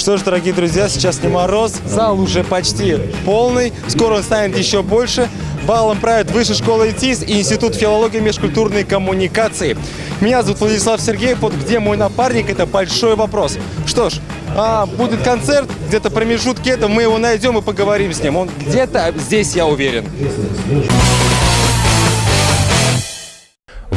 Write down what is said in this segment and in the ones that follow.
Что ж, дорогие друзья, сейчас не мороз, зал уже почти полный, скоро он станет еще больше. Балом правит Высшая школа ИТИС и Институт филологии и межкультурной коммуникации. Меня зовут Владислав Сергеев, вот где мой напарник, это большой вопрос. Что ж, а, будет концерт, где-то промежутки это, мы его найдем и поговорим с ним. Он где-то здесь, я уверен.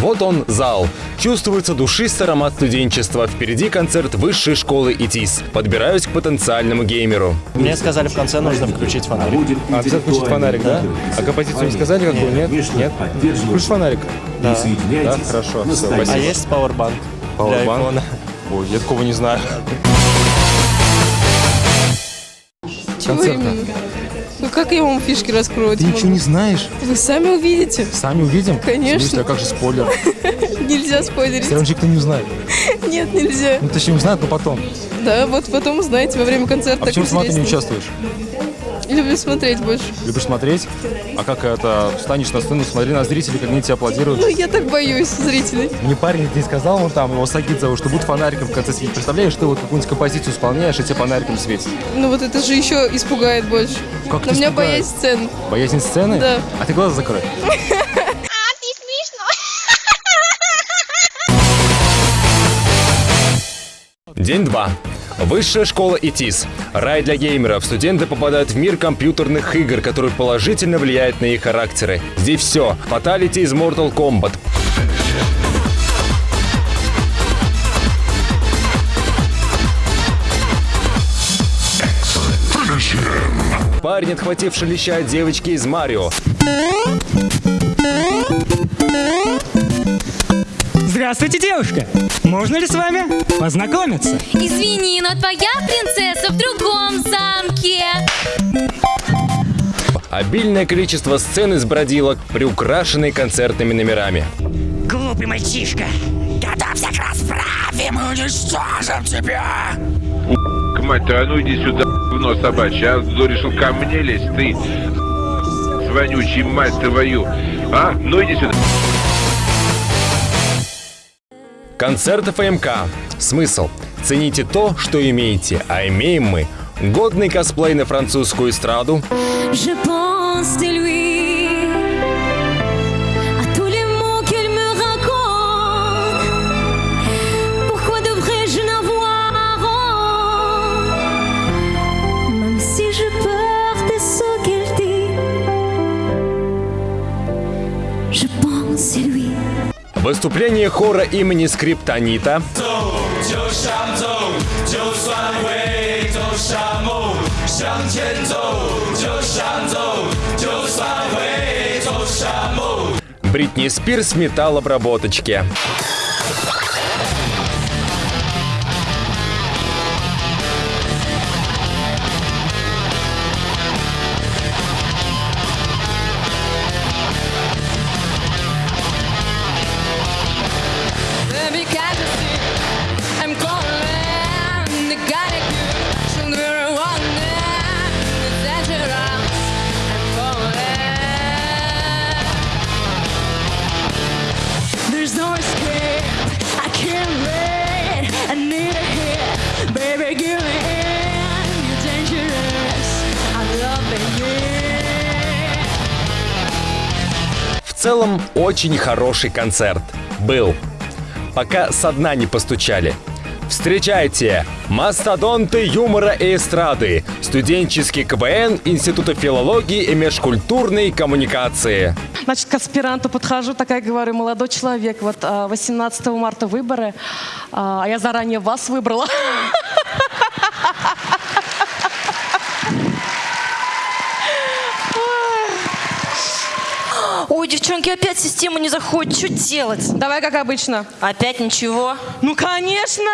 Вот он, зал. Чувствуется душистый аромат студенчества. Впереди концерт высшей школы ИТИС. Подбираюсь к потенциальному геймеру. Мне сказали, в конце нужно включить фонарик. А, обязательно включить фонарик, да? А композицию не сказали какую? Нет? Нет? Включишь фонарик? Да. Да, хорошо. Все, А есть пауэрбанк? Айфона. Ой, я такого не знаю. Чего Концерта. Ну как я вам фишки раскрою? Ты ничего не знаешь? Вы сами увидите. Сами увидим? Конечно. Смысле, а как же спойлер? Нельзя спойлерить. Все равно никто не узнает. Нет, нельзя. Ну, точнее, узнает, но потом. Да, вот потом узнаете во время концерта. А почему сама ты не участвуешь? Люблю смотреть больше. Любишь смотреть? А как это? Встанешь на сцену, смотри на зрителей, как они тебя аплодируют. Ну, я так боюсь зрителей. Мне парень не сказал, он там, его Сагид зовут, что будет фонариком в конце светить. Представляешь, ты вот какую-нибудь композицию исполняешь, и тебе фонариком светит. Ну вот это же еще испугает больше. Как Но у меня испугает? боязнь сцен. Боязнь сцены? Да. А ты глаза закрой. День 2. Высшая школа ИТИС. Рай для геймеров. Студенты попадают в мир компьютерных игр, который положительно влияет на их характеры. Здесь все. Фаталити из Mortal Kombat. Парень, отхвативший леща девочки из Марио. Здравствуйте, девушка! Можно ли с вами познакомиться? Извини, но твоя принцесса в другом замке. Обильное количество сцен из бродилок, приукрашенные концертными номерами. Глупый мальчишка! Готовься к расправе, мы уничтожим тебя! Мать твою, а ну иди сюда, говно собачье, а решил ко мне лезть, ты, вонючий мать твою, а? Ну иди сюда. Концерт ФМК. Смысл. Цените то, что имеете, а имеем мы. Годный косплей на французскую эстраду, Je pense выступление хора имени Скриптонита, Бритни Спирс металлообработочки. Baby, целом, очень хороший концерт. Был. Пока со дна не постучали. Встречайте! Мастодонты юмора и эстрады. Студенческий КВН Института филологии и межкультурной коммуникации. Значит, к аспиранту подхожу, такая говорю, молодой человек, вот а, 18 марта выборы, а я заранее вас выбрала. девчонки, опять система не заходит. Что делать? Давай, как обычно. Опять ничего. Ну, конечно!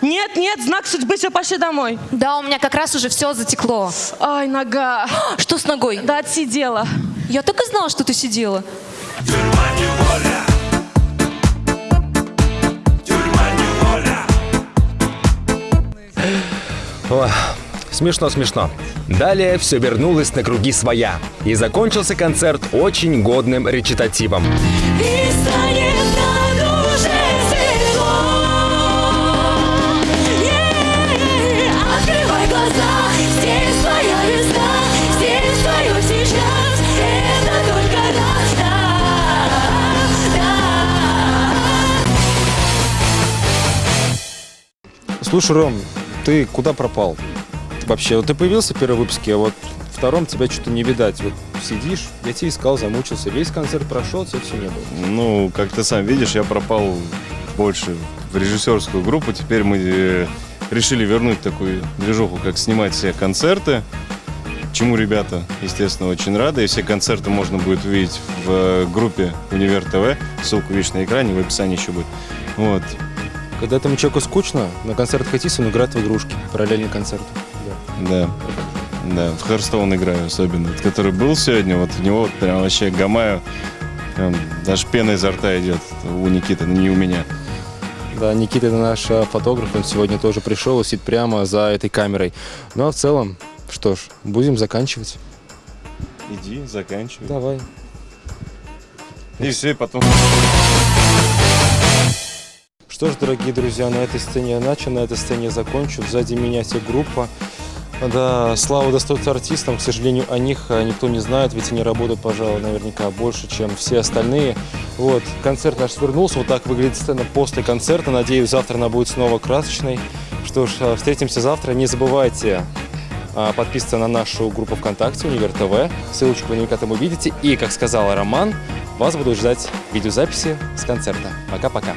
Нет, нет, знак судьбы, все, пошли домой. Да, у меня как раз уже все затекло. Ай, нога. Что с ногой? Да, отсидела. Я так и знала, что ты сидела. Ох, смешно, Смешно-смешно. Далее все вернулось на круги своя. И закончился концерт очень годным речитативом. Слушай, Ром, ты куда пропал? Вообще, вот ты появился в первом выпуске, а вот в втором тебя что-то не видать. Вот сидишь, я тебя искал, замучился. Весь концерт прошел, тебя все не было. Ну, как ты сам видишь, я пропал больше в режиссерскую группу. Теперь мы э, решили вернуть такую движуху, как снимать все концерты. Чему ребята, естественно, очень рады. И все концерты можно будет увидеть в э, группе Универ ТВ. Ссылку видишь на экране, в описании еще будет. Вот. Когда этому человеку скучно, на концерт Хатис он играет в игрушки. Параллельный концерт. Да. Да, в Харстоун играю особенно. Вот Который был сегодня, вот в него вот прям вообще гамаю. Прям даже пена изо рта идет у Никиты, не у меня. Да, Никита это наш а, фотограф, он сегодня тоже пришел и сидит прямо за этой камерой. Ну а в целом, что ж, будем заканчивать. Иди, заканчивай. Давай. И все, и потом... Что ж, дорогие друзья, на этой сцене я начал, на этой сцене я закончу. Сзади меня все группа. Да, слава достается артистам, к сожалению, о них а, никто не знает, ведь они работают, пожалуй, наверняка больше, чем все остальные. Вот, концерт наш свернулся, вот так выглядит сцена после концерта. Надеюсь, завтра она будет снова красочной. Что ж, а, встретимся завтра. Не забывайте а, подписываться на нашу группу ВКонтакте Универ ТВ. Ссылочку вы наверняка там увидите. И, как сказал Роман, вас буду ждать видеозаписи с концерта. Пока-пока.